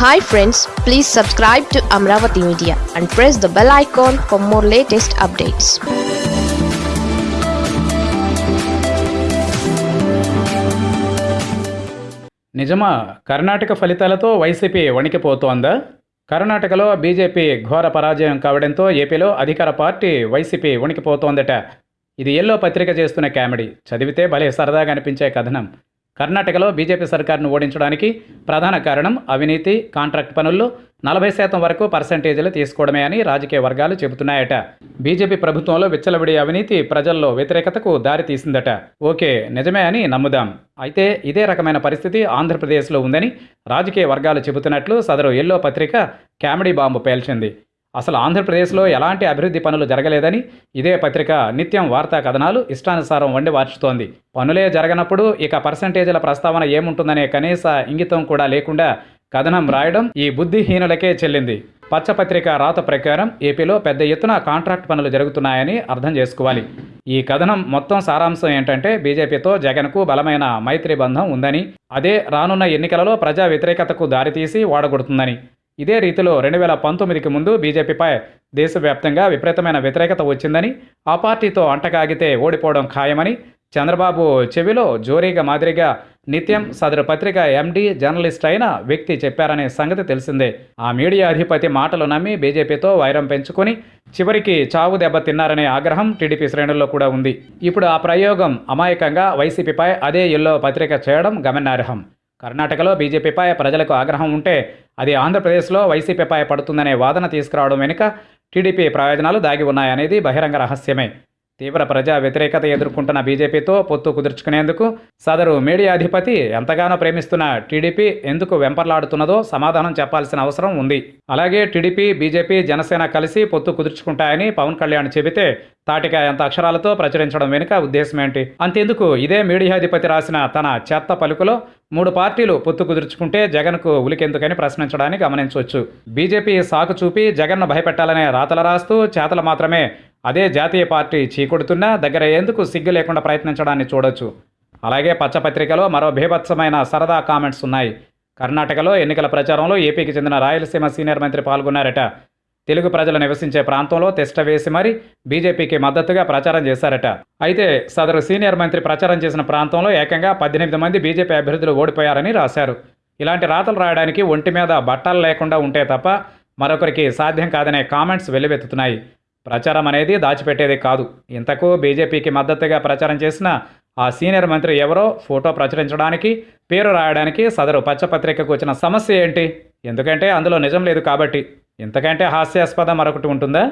Hi friends please subscribe to Amaravati media and press the bell icon for more latest updates నిజమా కర్ణాటక ఫలితాలతో YCP వణికిపోతోందా? కర్ణాటకలో BJP ఘోర పరాజయం కావడంతో ఏపీలో అధికార పార్టీ వైసీపీ వణికిపోతోందట. ఇది ఎల్లో పత్రిక చేస్తున్న కామెడీ. చదివితే భలే సరదాగా అనిపించే కథనం. కర్ణాటకలో బీజేపీ సర్కార్ను ఓడించడానికి ప్రధాన కారణం అవినీతి కాంట్రాక్ట్ పనుల్లో నలభై శాతం వరకు పర్సంటేజీలు తీసుకోవడమే అని రాజకీయ వర్గాలు చెబుతున్నాయట. బీజేపీ ప్రభుత్వంలో విచ్చలవిడి అవినీతి ప్రజల్లో వ్యతిరేకతకు దారితీసిందట ఓకే నిజమే అని నమ్ముదాం. అయితే ఇదే రకమైన పరిస్థితి ఆంధ్రప్రదేశ్లో ఉందని రాజకీయ వర్గాలు చెబుతున్నట్లు సదరు ఎల్లో పత్రిక కామెడీ బాంబు పేల్చింది. అసలు ఆంధ్రప్రదేశ్లో ఎలాంటి అభివృద్ధి పనులు జరగలేదని ఇదే పత్రిక నిత్యం వార్తా కథనాలు ఇష్టానుసారం వండి వార్చుతోంది. పనులే జరగనప్పుడు ఇక పర్సంటేజీల ప్రస్తావన ఏముంటుందనే కనీస ఇంగితం కూడా లేకుండా కథనం రాయడం ఈ బుద్ధిహీనులకే చెల్లింది. పచ్చపత్రిక రాత ప్రకారం ఏపీలో పెద్ద ఎత్తున కాంట్రాక్ట్ పనులు జరుగుతున్నాయని అర్థం చేసుకోవాలి. ఈ కథనం మొత్తం సారాంశం ఏంటంటే బీజేపీతో జగన్కు బలమైన మైత్రి బంధం ఉందని అదే రానున్న ఎన్నికలలో ప్రజా వ్యతిరేకతకు దారితీసి ఓడగొడుతుందని ఇదే రీతిలో రెండు వేల పంతొమ్మిదికి ముందు బీజేపీపై దేశవ్యాప్తంగా విపరీతమైన వ్యతిరేకత వచ్చిందని ఆ పార్టీతో అంటకాగితే ఓడిపోవడం ఖాయమని చంద్రబాబు చెవిలో జోరీగా మాదిరిగా నిత్యం సదరు పత్రిక ఎండీ జర్నలిస్ట్ అయిన వ్యక్తి చెప్పారనే సంగతి తెలిసిందే. ఆ మీడియా అధిపతి మాటలు నమ్మి బీజేపీతో వైరం పెంచుకొని చివరికి చావు దెబ్బ తిన్నారనే ఆగ్రహం టీడీపీ శ్రేణుల్లో కూడా ఉంది. ఇప్పుడు ఆ ప్రయోగం అమాయకంగా వైసీపీపై అదే ఎల్లో పత్రిక చేయడం గమనార్హం. కర్ణాటకలో బీజేపీపై ప్రజలకు ఆగ్రహం ఉంటే అది ఆంధ్రప్రదేశ్లో వైసీపీపై పడుతుందనే వాదన తీసుకురావడం వెనుక టీడీపీ ప్రయోజనాలు దాగి ఉన్నాయనేది బహిరంగ రహస్యమే. తీవ్ర ప్రజా వ్యతిరేకత ఎదుర్కొంటున్న బీజేపీతో పొత్తు కుదుర్చుకునేందుకు సదరు మీడియా అధిపతి ఎంతగానో ప్రేమిస్తున్న టీడీపీ ఎందుకు వెంపర్లాడుతున్నదో సమాధానం చెప్పాల్సిన అవసరం ఉంది. అలాగే టీడీపీ బీజేపీ జనసేన కలిసి పొత్తు కుదుర్చుకుంటాయని పవన్ కళ్యాణ్ చెబితే తాటిక ఎంత అక్షరాలతో ప్రచురించడం వెనుక ఉద్దేశం ఏంటి? అంతెందుకు? ఇదే మీడియా అధిపతి రాసిన తన చెత్త పలుకులో మూడు పార్టీలు పొత్తు కుదుర్చుకుంటే జగన్కు ఉలికెందుకని ప్రశ్నించడాన్ని గమనించవచ్చు. బీజేపీ సాకు చూపి జగన్ను భయపెట్టాలనే రాతలు రాస్తూ చేతలు మాత్రమే అదే జాతీయ పార్టీ చీకొడుతున్నా దగ్గర ఎందుకు సిగ్గు లేకుండా ప్రయత్నించడాన్ని చూడొచ్చు. అలాగే పచ్చపత్రికలో మరో భీభత్సమైన సరదా కామెంట్స్ ఉన్నాయి. కర్ణాటకలో ఎన్నికల ప్రచారంలో ఏపీకి చెందిన రాయలసీమ సీనియర్ మంత్రి పాల్గొన్నారట. తెలుగు ప్రజలు నివసించే ప్రాంతంలో తిష్ట వేసి మరీ బీజేపీకి మద్దతుగా ప్రచారం చేశారట. అయితే సదరు సీనియర్ మంత్రి ప్రచారం చేసిన ప్రాంతంలో ఏకంగా పద్దెనిమిది మంది బీజేపీ అభ్యర్థులు ఓడిపోయారని రాశారు. ఇలాంటి రాతలు రాయడానికి ఒంటి మీద బట్టలు లేకుండా ఉంటే తప్ప మరొకరికి సాధ్యం కాదనే కామెంట్స్ వెల్లువెత్తుతున్నాయి. ప్రచారం అనేది దాచిపెట్టేది కాదు. ఇంతకు బీజేపీకి మద్దతుగా ప్రచారం చేసిన ఆ సీనియర్ మంత్రి ఎవరో ఫోటో ప్రచురించడానికి పేరు రాయడానికి సదరు పచ్చపత్రికకు వచ్చిన సమస్య ఏంటి? ఎందుకంటే అందులో నిజం లేదు కాబట్టి. ఇంతకంటే హాస్యాస్పద మరొకటి ఉంటుందా?